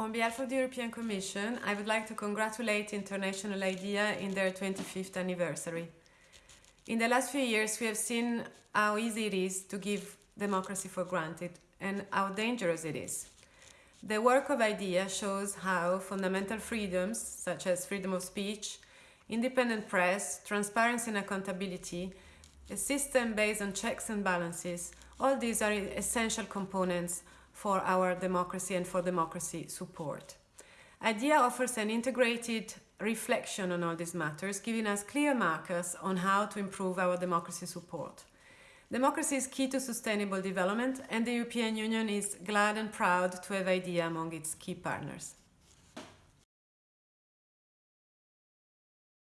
On behalf of the European Commission, I would like to congratulate International IDEA in their 25th anniversary. In the last few years, we have seen how easy it is to give democracy for granted and how dangerous it is. The work of IDEA shows how fundamental freedoms, such as freedom of speech, independent press, transparency and accountability, a system based on checks and balances, all these are essential components for our democracy and for democracy support. IDEA offers an integrated reflection on all these matters, giving us clear markers on how to improve our democracy support. Democracy is key to sustainable development and the European Union is glad and proud to have IDEA among its key partners.